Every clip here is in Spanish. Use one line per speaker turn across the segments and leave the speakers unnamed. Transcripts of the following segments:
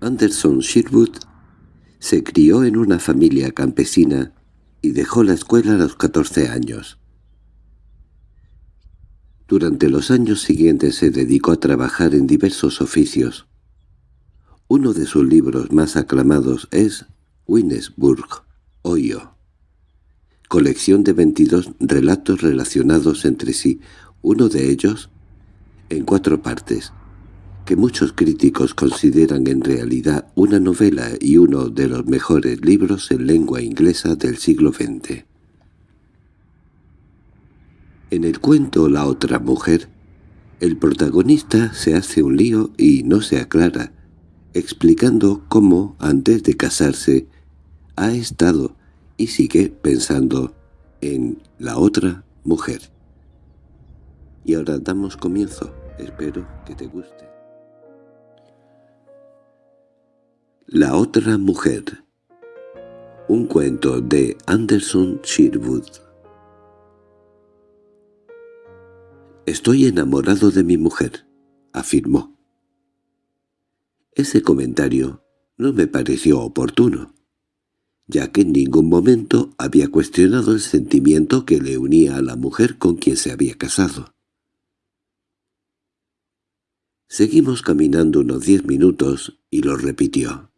Anderson Sherwood se crió en una familia campesina y dejó la escuela a los 14 años. Durante los años siguientes se dedicó a trabajar en diversos oficios. Uno de sus libros más aclamados es Winnesburg, Ohio, colección de 22 relatos relacionados entre sí, uno de ellos en cuatro partes, que muchos críticos consideran en realidad una novela y uno de los mejores libros en lengua inglesa del siglo XX. En el cuento La otra mujer, el protagonista se hace un lío y no se aclara, explicando cómo, antes de casarse, ha estado y sigue pensando en la otra mujer. Y ahora damos comienzo. Espero que te guste. La otra mujer Un cuento de Anderson Sherwood «Estoy enamorado de mi mujer», afirmó. Ese comentario no me pareció oportuno, ya que en ningún momento había cuestionado el sentimiento que le unía a la mujer con quien se había casado. Seguimos caminando unos diez minutos y lo repitió.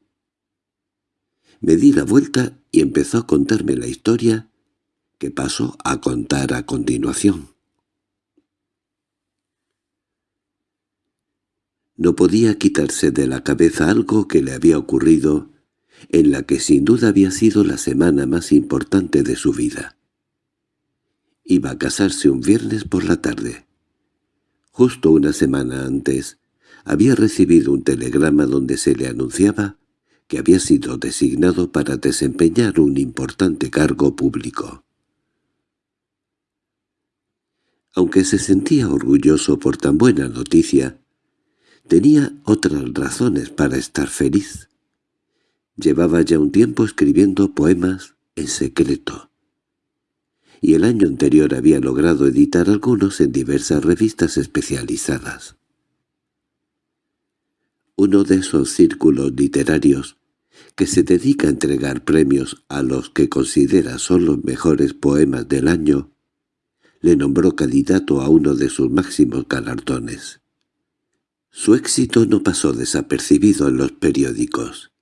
Me di la vuelta y empezó a contarme la historia que paso a contar a continuación. No podía quitarse de la cabeza algo que le había ocurrido, en la que sin duda había sido la semana más importante de su vida. Iba a casarse un viernes por la tarde. Justo una semana antes, había recibido un telegrama donde se le anunciaba que había sido designado para desempeñar un importante cargo público. Aunque se sentía orgulloso por tan buena noticia, tenía otras razones para estar feliz. Llevaba ya un tiempo escribiendo poemas en secreto, y el año anterior había logrado editar algunos en diversas revistas especializadas. Uno de esos círculos literarios que se dedica a entregar premios a los que considera son los mejores poemas del año, le nombró candidato a uno de sus máximos galardones. Su éxito no pasó desapercibido en los periódicos.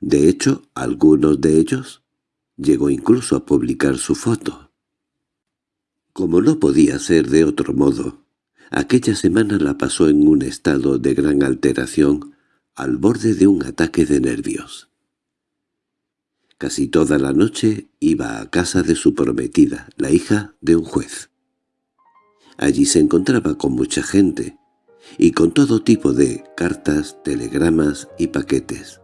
De hecho, algunos de ellos llegó incluso a publicar su foto. Como no podía ser de otro modo, aquella semana la pasó en un estado de gran alteración al borde de un ataque de nervios. Casi toda la noche iba a casa de su prometida, la hija de un juez. Allí se encontraba con mucha gente, y con todo tipo de cartas, telegramas y paquetes.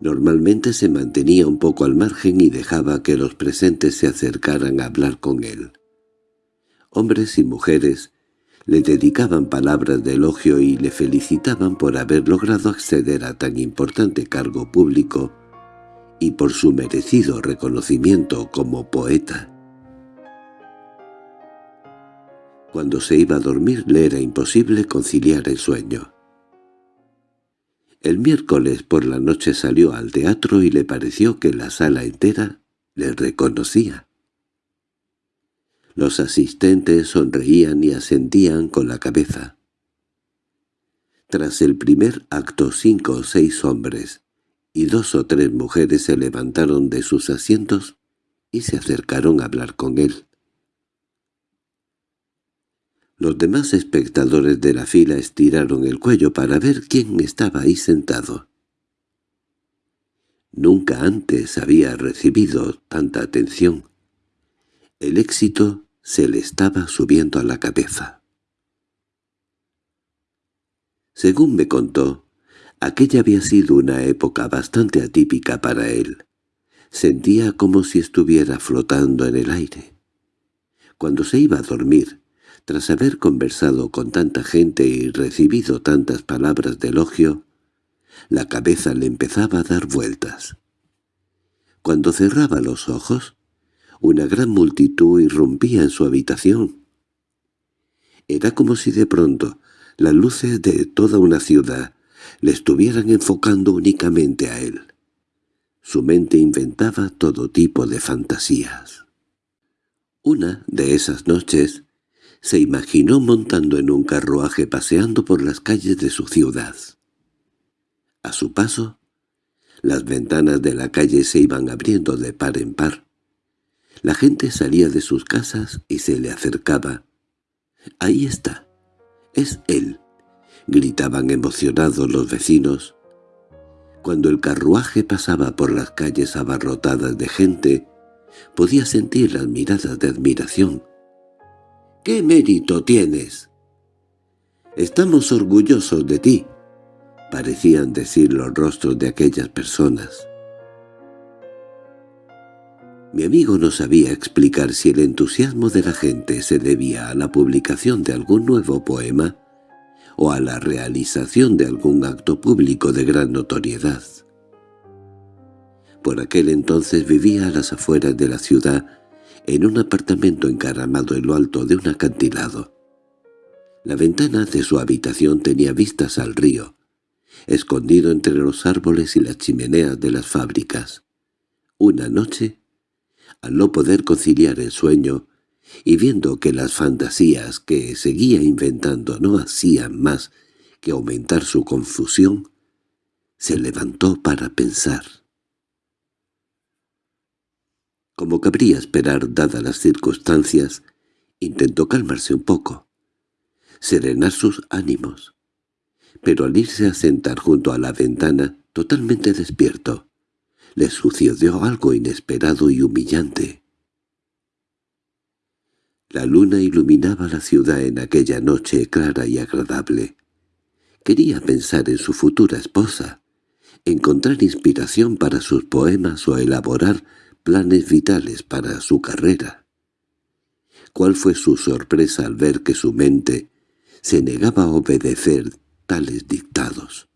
Normalmente se mantenía un poco al margen y dejaba que los presentes se acercaran a hablar con él. Hombres y mujeres le dedicaban palabras de elogio y le felicitaban por haber logrado acceder a tan importante cargo público y por su merecido reconocimiento como poeta. Cuando se iba a dormir le era imposible conciliar el sueño. El miércoles por la noche salió al teatro y le pareció que la sala entera le reconocía. Los asistentes sonreían y asentían con la cabeza. Tras el primer acto cinco o seis hombres y dos o tres mujeres se levantaron de sus asientos y se acercaron a hablar con él. Los demás espectadores de la fila estiraron el cuello para ver quién estaba ahí sentado. Nunca antes había recibido tanta atención. El éxito se le estaba subiendo a la cabeza. Según me contó, aquella había sido una época bastante atípica para él. Sentía como si estuviera flotando en el aire. Cuando se iba a dormir, tras haber conversado con tanta gente y recibido tantas palabras de elogio, la cabeza le empezaba a dar vueltas. Cuando cerraba los ojos, una gran multitud irrumpía en su habitación. Era como si de pronto las luces de toda una ciudad le estuvieran enfocando únicamente a él. Su mente inventaba todo tipo de fantasías. Una de esas noches se imaginó montando en un carruaje paseando por las calles de su ciudad. A su paso, las ventanas de la calle se iban abriendo de par en par. La gente salía de sus casas y se le acercaba. «Ahí está. Es él», gritaban emocionados los vecinos. Cuando el carruaje pasaba por las calles abarrotadas de gente, podía sentir las miradas de admiración. «¿Qué mérito tienes?» «Estamos orgullosos de ti», parecían decir los rostros de aquellas personas. Mi amigo no sabía explicar si el entusiasmo de la gente se debía a la publicación de algún nuevo poema o a la realización de algún acto público de gran notoriedad. Por aquel entonces vivía a las afueras de la ciudad, en un apartamento encaramado en lo alto de un acantilado. La ventana de su habitación tenía vistas al río, escondido entre los árboles y las chimeneas de las fábricas. Una noche, al no poder conciliar el sueño, y viendo que las fantasías que seguía inventando no hacían más que aumentar su confusión, se levantó para pensar. Como cabría esperar dadas las circunstancias, intentó calmarse un poco, serenar sus ánimos. Pero al irse a sentar junto a la ventana, totalmente despierto, le sucedió algo inesperado y humillante. La luna iluminaba la ciudad en aquella noche clara y agradable. Quería pensar en su futura esposa, encontrar inspiración para sus poemas o elaborar planes vitales para su carrera. ¿Cuál fue su sorpresa al ver que su mente se negaba a obedecer tales dictados?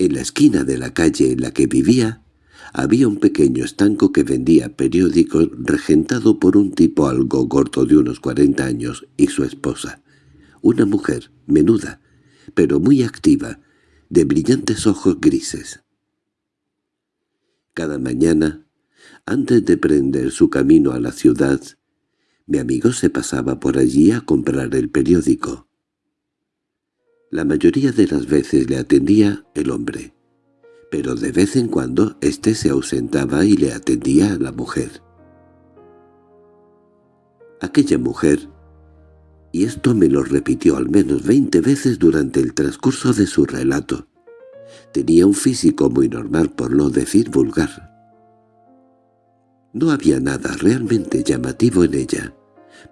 En la esquina de la calle en la que vivía había un pequeño estanco que vendía periódicos regentado por un tipo algo gordo de unos cuarenta años y su esposa, una mujer menuda, pero muy activa, de brillantes ojos grises. Cada mañana, antes de prender su camino a la ciudad, mi amigo se pasaba por allí a comprar el periódico. La mayoría de las veces le atendía el hombre pero de vez en cuando éste se ausentaba y le atendía a la mujer. Aquella mujer, y esto me lo repitió al menos veinte veces durante el transcurso de su relato, tenía un físico muy normal por no decir vulgar. No había nada realmente llamativo en ella,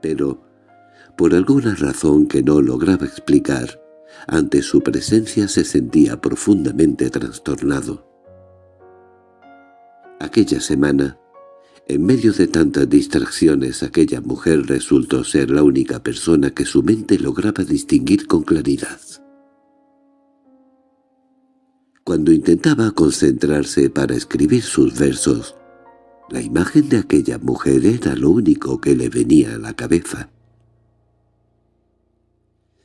pero, por alguna razón que no lograba explicar, ante su presencia se sentía profundamente trastornado. Aquella semana, en medio de tantas distracciones, aquella mujer resultó ser la única persona que su mente lograba distinguir con claridad. Cuando intentaba concentrarse para escribir sus versos, la imagen de aquella mujer era lo único que le venía a la cabeza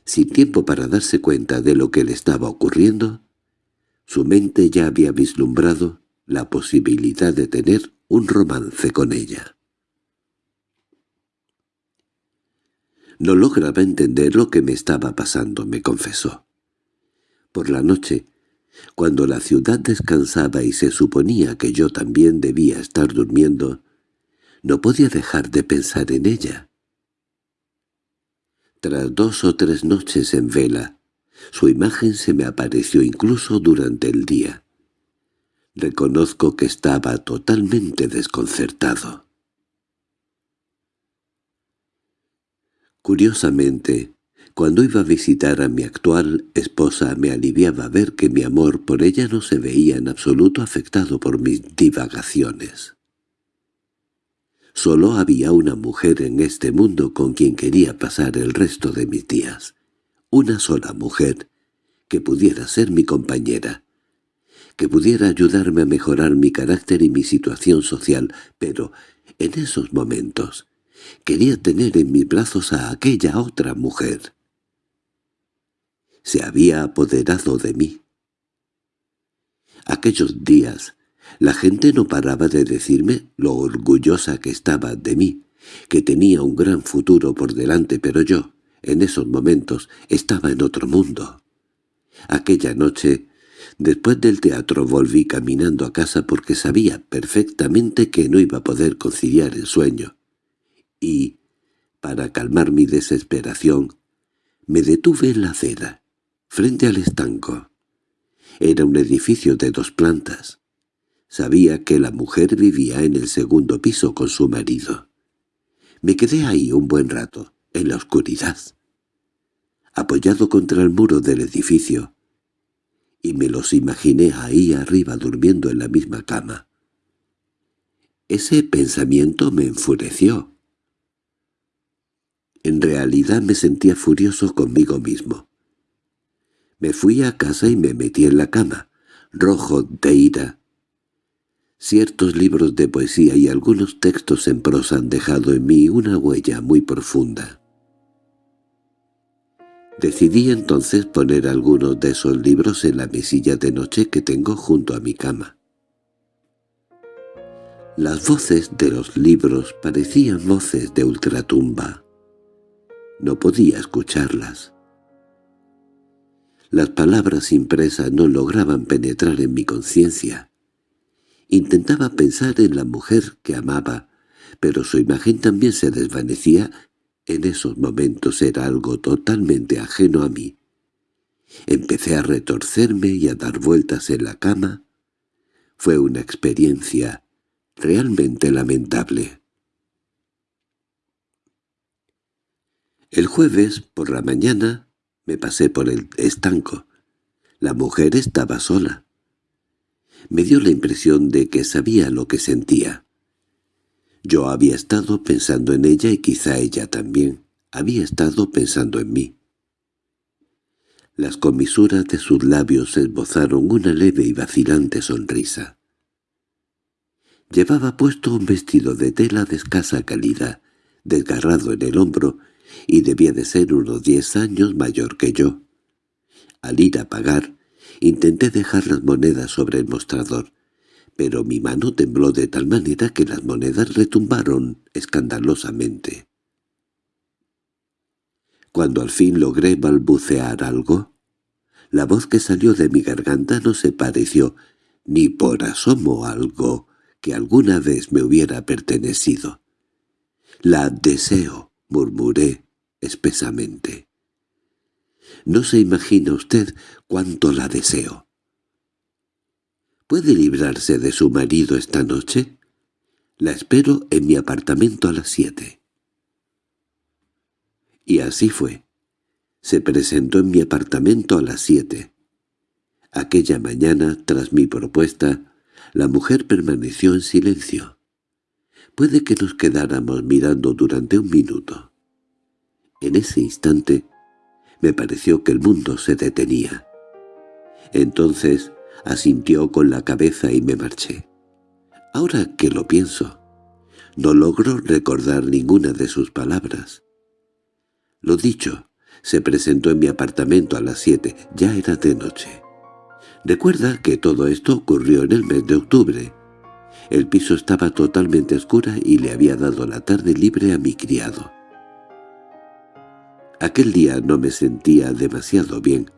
sin tiempo para darse cuenta de lo que le estaba ocurriendo, su mente ya había vislumbrado la posibilidad de tener un romance con ella. No lograba entender lo que me estaba pasando, me confesó. Por la noche, cuando la ciudad descansaba y se suponía que yo también debía estar durmiendo, no podía dejar de pensar en ella. Tras dos o tres noches en vela, su imagen se me apareció incluso durante el día. Reconozco que estaba totalmente desconcertado. Curiosamente, cuando iba a visitar a mi actual esposa me aliviaba ver que mi amor por ella no se veía en absoluto afectado por mis divagaciones. Solo había una mujer en este mundo con quien quería pasar el resto de mis días. Una sola mujer que pudiera ser mi compañera, que pudiera ayudarme a mejorar mi carácter y mi situación social, pero en esos momentos quería tener en mis brazos a aquella otra mujer. se había apoderado de mí. Aquellos días la gente no paraba de decirme lo orgullosa que estaba de mí, que tenía un gran futuro por delante, pero yo, en esos momentos, estaba en otro mundo. Aquella noche, después del teatro volví caminando a casa porque sabía perfectamente que no iba a poder conciliar el sueño. Y, para calmar mi desesperación, me detuve en la acera, frente al estanco. Era un edificio de dos plantas. Sabía que la mujer vivía en el segundo piso con su marido. Me quedé ahí un buen rato, en la oscuridad, apoyado contra el muro del edificio, y me los imaginé ahí arriba durmiendo en la misma cama. Ese pensamiento me enfureció. En realidad me sentía furioso conmigo mismo. Me fui a casa y me metí en la cama, rojo de ira. Ciertos libros de poesía y algunos textos en prosa han dejado en mí una huella muy profunda. Decidí entonces poner algunos de esos libros en la mesilla de noche que tengo junto a mi cama. Las voces de los libros parecían voces de ultratumba. No podía escucharlas. Las palabras impresas no lograban penetrar en mi conciencia. Intentaba pensar en la mujer que amaba, pero su imagen también se desvanecía. En esos momentos era algo totalmente ajeno a mí. Empecé a retorcerme y a dar vueltas en la cama. Fue una experiencia realmente lamentable. El jueves, por la mañana, me pasé por el estanco. La mujer estaba sola. Me dio la impresión de que sabía lo que sentía. Yo había estado pensando en ella y quizá ella también había estado pensando en mí. Las comisuras de sus labios esbozaron una leve y vacilante sonrisa. Llevaba puesto un vestido de tela de escasa calidad, desgarrado en el hombro y debía de ser unos diez años mayor que yo. Al ir a pagar, intenté dejar las monedas sobre el mostrador, pero mi mano tembló de tal manera que las monedas retumbaron escandalosamente. Cuando al fin logré balbucear algo, la voz que salió de mi garganta no se pareció ni por asomo algo que alguna vez me hubiera pertenecido. La deseo, murmuré, espesamente. No se imagina usted cuánto la deseo. ¿Puede librarse de su marido esta noche? La espero en mi apartamento a las siete. Y así fue. Se presentó en mi apartamento a las siete. Aquella mañana, tras mi propuesta, la mujer permaneció en silencio. Puede que nos quedáramos mirando durante un minuto. En ese instante me pareció que el mundo se detenía. Entonces asintió con la cabeza y me marché. Ahora que lo pienso, no logro recordar ninguna de sus palabras. Lo dicho, se presentó en mi apartamento a las siete, ya era de noche. Recuerda que todo esto ocurrió en el mes de octubre. El piso estaba totalmente oscura y le había dado la tarde libre a mi criado. Aquel día no me sentía demasiado bien.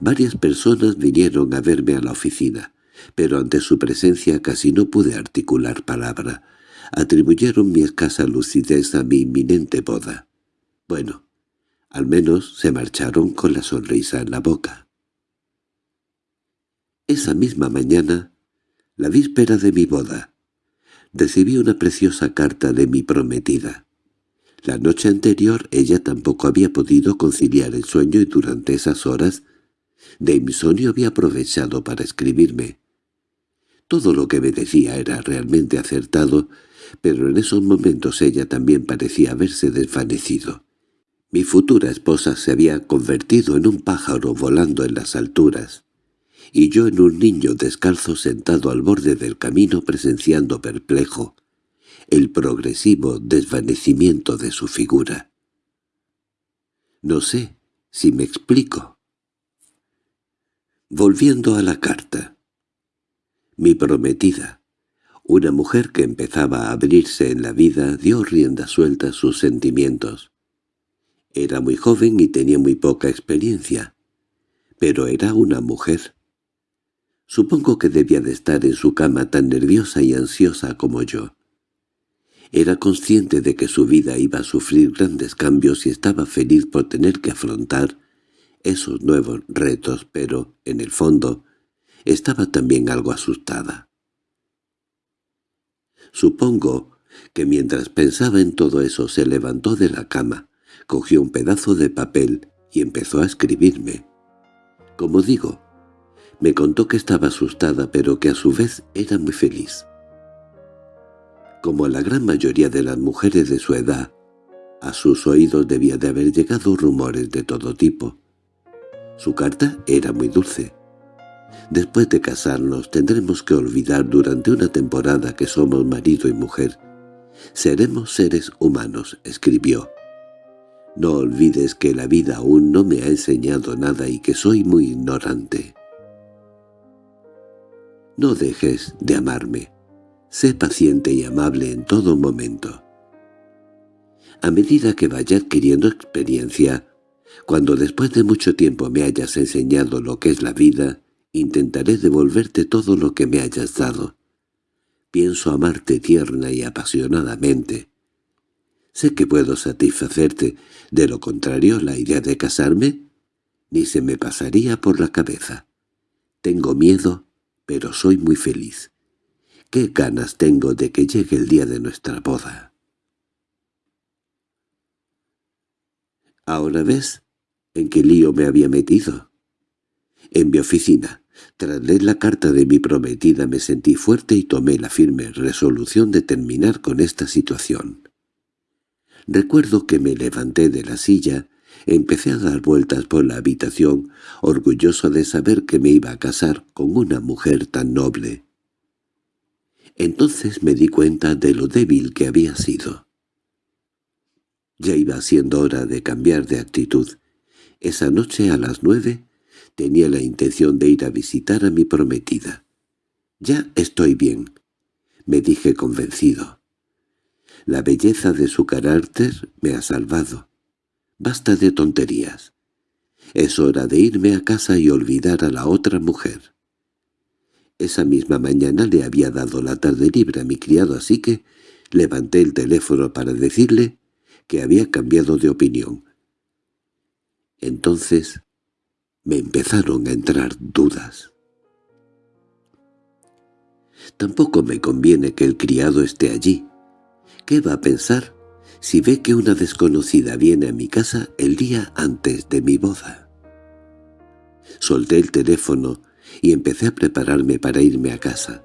Varias personas vinieron a verme a la oficina, pero ante su presencia casi no pude articular palabra. Atribuyeron mi escasa lucidez a mi inminente boda. Bueno, al menos se marcharon con la sonrisa en la boca. Esa misma mañana, la víspera de mi boda, recibí una preciosa carta de mi prometida. La noche anterior ella tampoco había podido conciliar el sueño y durante esas horas insomnio había aprovechado para escribirme. Todo lo que me decía era realmente acertado, pero en esos momentos ella también parecía haberse desvanecido. Mi futura esposa se había convertido en un pájaro volando en las alturas, y yo en un niño descalzo sentado al borde del camino presenciando perplejo el progresivo desvanecimiento de su figura. No sé si me explico. Volviendo a la carta. Mi prometida, una mujer que empezaba a abrirse en la vida, dio rienda suelta a sus sentimientos. Era muy joven y tenía muy poca experiencia, pero era una mujer. Supongo que debía de estar en su cama tan nerviosa y ansiosa como yo. Era consciente de que su vida iba a sufrir grandes cambios y estaba feliz por tener que afrontar esos nuevos retos, pero, en el fondo, estaba también algo asustada. Supongo que mientras pensaba en todo eso se levantó de la cama, cogió un pedazo de papel y empezó a escribirme. Como digo, me contó que estaba asustada pero que a su vez era muy feliz. Como la gran mayoría de las mujeres de su edad, a sus oídos debía de haber llegado rumores de todo tipo. Su carta era muy dulce. Después de casarnos tendremos que olvidar durante una temporada que somos marido y mujer. Seremos seres humanos, escribió. No olvides que la vida aún no me ha enseñado nada y que soy muy ignorante. No dejes de amarme. Sé paciente y amable en todo momento. A medida que vaya adquiriendo experiencia, cuando después de mucho tiempo me hayas enseñado lo que es la vida, intentaré devolverte todo lo que me hayas dado. Pienso amarte tierna y apasionadamente. Sé que puedo satisfacerte, de lo contrario la idea de casarme ni se me pasaría por la cabeza. Tengo miedo, pero soy muy feliz. ¿Qué ganas tengo de que llegue el día de nuestra boda? ¿Ahora ves en qué lío me había metido? En mi oficina, tras leer la carta de mi prometida me sentí fuerte y tomé la firme resolución de terminar con esta situación. Recuerdo que me levanté de la silla, empecé a dar vueltas por la habitación, orgulloso de saber que me iba a casar con una mujer tan noble. Entonces me di cuenta de lo débil que había sido. Ya iba siendo hora de cambiar de actitud. Esa noche a las nueve tenía la intención de ir a visitar a mi prometida. «Ya estoy bien», me dije convencido. La belleza de su carácter me ha salvado. Basta de tonterías. Es hora de irme a casa y olvidar a la otra mujer. Esa misma mañana le había dado la tarde libre a mi criado, así que levanté el teléfono para decirle que había cambiado de opinión. Entonces me empezaron a entrar dudas. Tampoco me conviene que el criado esté allí. ¿Qué va a pensar si ve que una desconocida viene a mi casa el día antes de mi boda? Solté el teléfono y empecé a prepararme para irme a casa.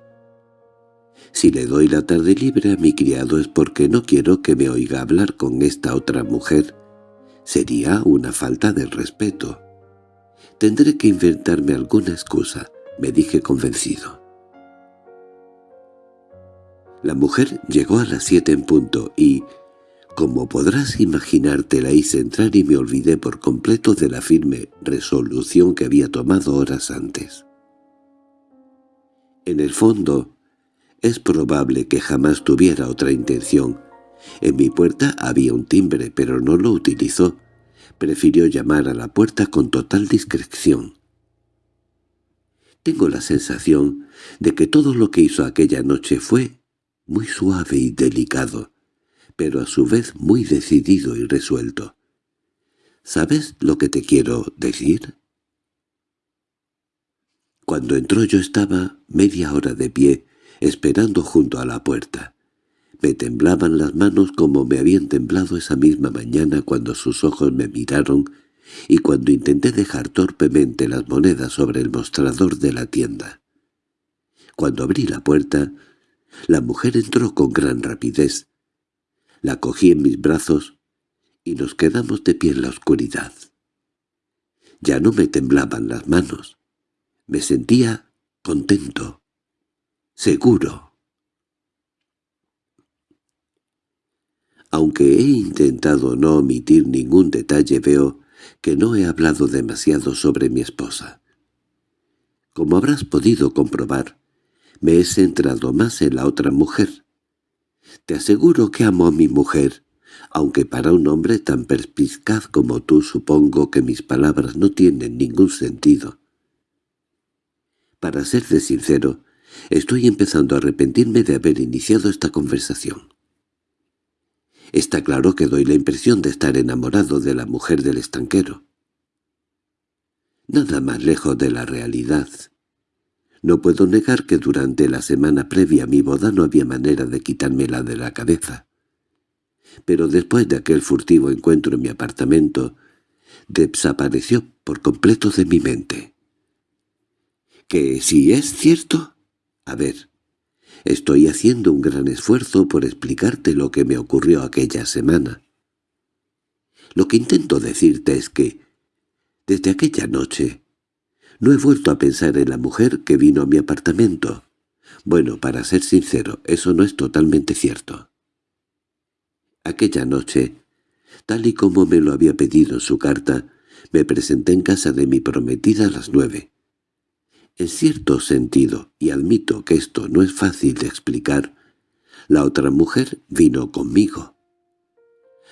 Si le doy la tarde libre a mi criado es porque no quiero que me oiga hablar con esta otra mujer. Sería una falta de respeto. Tendré que inventarme alguna excusa, me dije convencido. La mujer llegó a las siete en punto y, como podrás imaginarte, la hice entrar y me olvidé por completo de la firme resolución que había tomado horas antes. En el fondo, es probable que jamás tuviera otra intención. En mi puerta había un timbre, pero no lo utilizó. Prefirió llamar a la puerta con total discreción. Tengo la sensación de que todo lo que hizo aquella noche fue muy suave y delicado, pero a su vez muy decidido y resuelto. ¿Sabes lo que te quiero decir? Cuando entró yo estaba media hora de pie, esperando junto a la puerta. Me temblaban las manos como me habían temblado esa misma mañana cuando sus ojos me miraron y cuando intenté dejar torpemente las monedas sobre el mostrador de la tienda. Cuando abrí la puerta, la mujer entró con gran rapidez. La cogí en mis brazos y nos quedamos de pie en la oscuridad. Ya no me temblaban las manos. Me sentía contento, seguro. Aunque he intentado no omitir ningún detalle veo que no he hablado demasiado sobre mi esposa. Como habrás podido comprobar, me he centrado más en la otra mujer. Te aseguro que amo a mi mujer, aunque para un hombre tan perspicaz como tú supongo que mis palabras no tienen ningún sentido. Para serte sincero, estoy empezando a arrepentirme de haber iniciado esta conversación. Está claro que doy la impresión de estar enamorado de la mujer del estanquero. Nada más lejos de la realidad. No puedo negar que durante la semana previa a mi boda no había manera de quitármela de la cabeza. Pero después de aquel furtivo encuentro en mi apartamento, desapareció por completo de mi mente. ¿Que si es cierto? A ver, estoy haciendo un gran esfuerzo por explicarte lo que me ocurrió aquella semana. Lo que intento decirte es que, desde aquella noche, no he vuelto a pensar en la mujer que vino a mi apartamento. Bueno, para ser sincero, eso no es totalmente cierto. Aquella noche, tal y como me lo había pedido en su carta, me presenté en casa de mi prometida a las nueve. En cierto sentido, y admito que esto no es fácil de explicar, la otra mujer vino conmigo.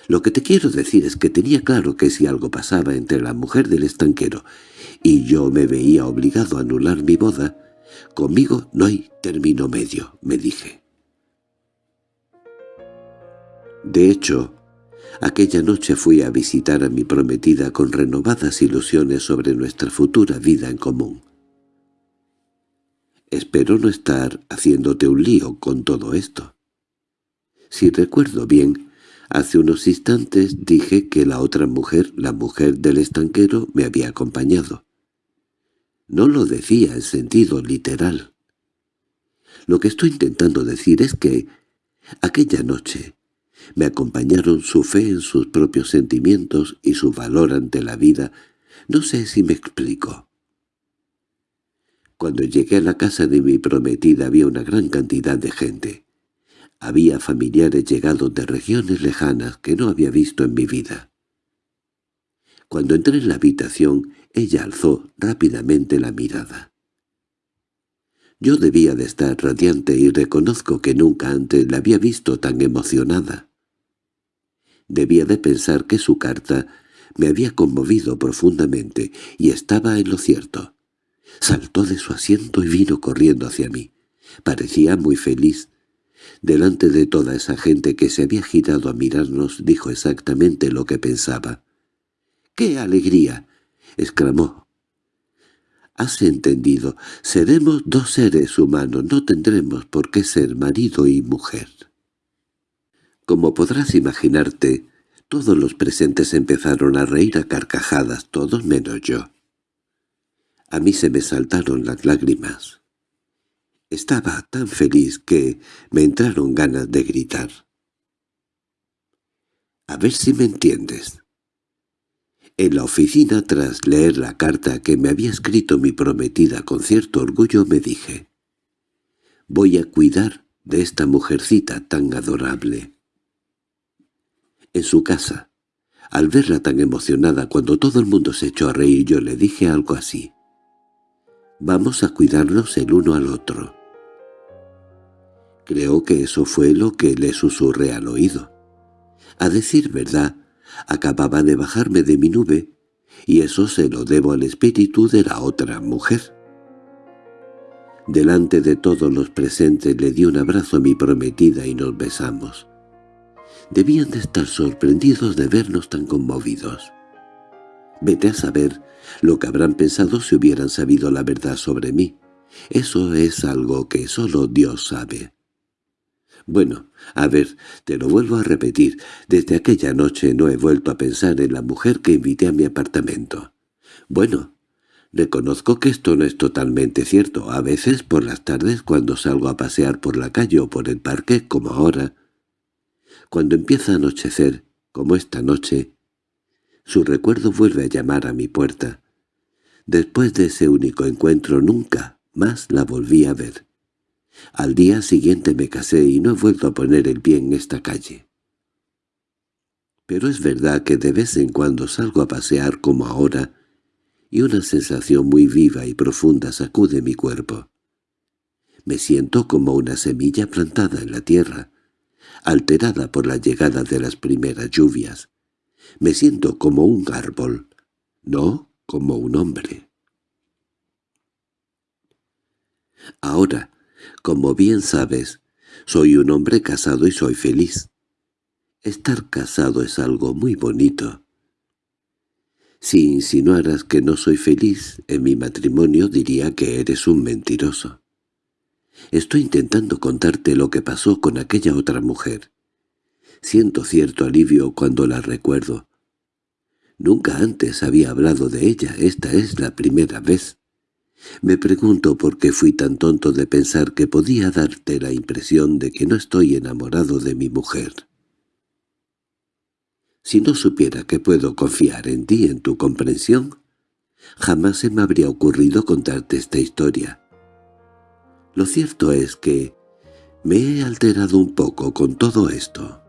Lo que te quiero decir es que tenía claro que si algo pasaba entre la mujer del estanquero y yo me veía obligado a anular mi boda, conmigo no hay término medio, me dije. De hecho, aquella noche fui a visitar a mi prometida con renovadas ilusiones sobre nuestra futura vida en común. Espero no estar haciéndote un lío con todo esto. Si recuerdo bien, hace unos instantes dije que la otra mujer, la mujer del estanquero, me había acompañado. No lo decía en sentido literal. Lo que estoy intentando decir es que aquella noche me acompañaron su fe en sus propios sentimientos y su valor ante la vida. No sé si me explico. Cuando llegué a la casa de mi prometida había una gran cantidad de gente. Había familiares llegados de regiones lejanas que no había visto en mi vida. Cuando entré en la habitación, ella alzó rápidamente la mirada. Yo debía de estar radiante y reconozco que nunca antes la había visto tan emocionada. Debía de pensar que su carta me había conmovido profundamente y estaba en lo cierto. Saltó de su asiento y vino corriendo hacia mí. Parecía muy feliz. Delante de toda esa gente que se había girado a mirarnos, dijo exactamente lo que pensaba. —¡Qué alegría! —exclamó. —Has entendido. Seremos dos seres humanos, no tendremos por qué ser marido y mujer. Como podrás imaginarte, todos los presentes empezaron a reír a carcajadas, todos menos yo. A mí se me saltaron las lágrimas. Estaba tan feliz que me entraron ganas de gritar. A ver si me entiendes. En la oficina, tras leer la carta que me había escrito mi prometida con cierto orgullo, me dije, «Voy a cuidar de esta mujercita tan adorable». En su casa, al verla tan emocionada cuando todo el mundo se echó a reír, yo le dije algo así. Vamos a cuidarnos el uno al otro. Creo que eso fue lo que le susurré al oído. A decir verdad, acababa de bajarme de mi nube, y eso se lo debo al espíritu de la otra mujer. Delante de todos los presentes le di un abrazo a mi prometida y nos besamos. Debían de estar sorprendidos de vernos tan conmovidos. Vete a saber lo que habrán pensado si hubieran sabido la verdad sobre mí. Eso es algo que solo Dios sabe. Bueno, a ver, te lo vuelvo a repetir. Desde aquella noche no he vuelto a pensar en la mujer que invité a mi apartamento. Bueno, reconozco que esto no es totalmente cierto. A veces, por las tardes, cuando salgo a pasear por la calle o por el parque, como ahora, cuando empieza a anochecer, como esta noche, su recuerdo vuelve a llamar a mi puerta. Después de ese único encuentro nunca más la volví a ver. Al día siguiente me casé y no he vuelto a poner el pie en esta calle. Pero es verdad que de vez en cuando salgo a pasear como ahora, y una sensación muy viva y profunda sacude mi cuerpo. Me siento como una semilla plantada en la tierra, alterada por la llegada de las primeras lluvias. Me siento como un árbol, no como un hombre. Ahora, como bien sabes, soy un hombre casado y soy feliz. Estar casado es algo muy bonito. Si insinuaras que no soy feliz en mi matrimonio diría que eres un mentiroso. Estoy intentando contarte lo que pasó con aquella otra mujer. Siento cierto alivio cuando la recuerdo. Nunca antes había hablado de ella, esta es la primera vez. Me pregunto por qué fui tan tonto de pensar que podía darte la impresión de que no estoy enamorado de mi mujer. Si no supiera que puedo confiar en ti, en tu comprensión, jamás se me habría ocurrido contarte esta historia. Lo cierto es que me he alterado un poco con todo esto.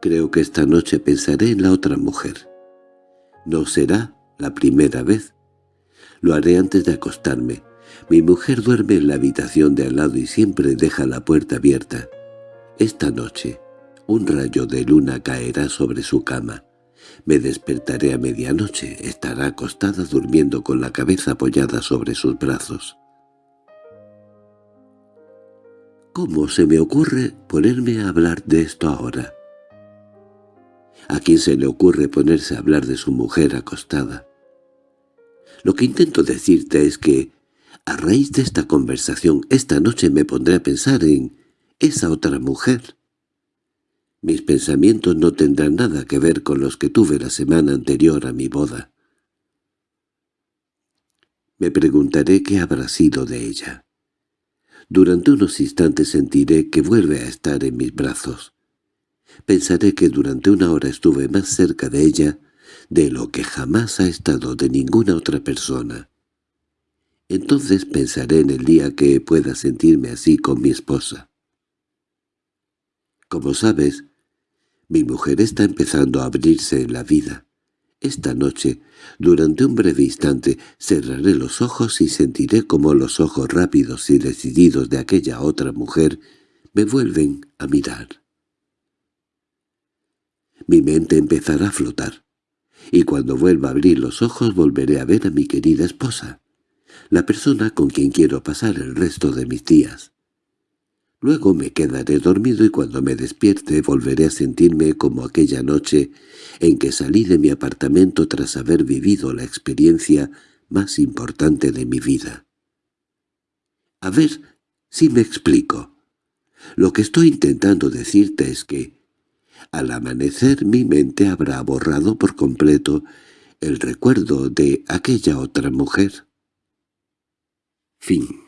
Creo que esta noche pensaré en la otra mujer. No será la primera vez. Lo haré antes de acostarme. Mi mujer duerme en la habitación de al lado y siempre deja la puerta abierta. Esta noche un rayo de luna caerá sobre su cama. Me despertaré a medianoche, estará acostada durmiendo con la cabeza apoyada sobre sus brazos. ¿Cómo se me ocurre ponerme a hablar de esto ahora? ¿A quién se le ocurre ponerse a hablar de su mujer acostada? Lo que intento decirte es que, a raíz de esta conversación, esta noche me pondré a pensar en esa otra mujer. Mis pensamientos no tendrán nada que ver con los que tuve la semana anterior a mi boda. Me preguntaré qué habrá sido de ella. Durante unos instantes sentiré que vuelve a estar en mis brazos. Pensaré que durante una hora estuve más cerca de ella de lo que jamás ha estado de ninguna otra persona. Entonces pensaré en el día que pueda sentirme así con mi esposa. Como sabes, mi mujer está empezando a abrirse en la vida. Esta noche, durante un breve instante, cerraré los ojos y sentiré como los ojos rápidos y decididos de aquella otra mujer me vuelven a mirar. Mi mente empezará a flotar, y cuando vuelva a abrir los ojos volveré a ver a mi querida esposa, la persona con quien quiero pasar el resto de mis días. Luego me quedaré dormido y cuando me despierte volveré a sentirme como aquella noche en que salí de mi apartamento tras haber vivido la experiencia más importante de mi vida. A ver si me explico. Lo que estoy intentando decirte es que, al amanecer mi mente habrá borrado por completo el recuerdo de aquella otra mujer. Fin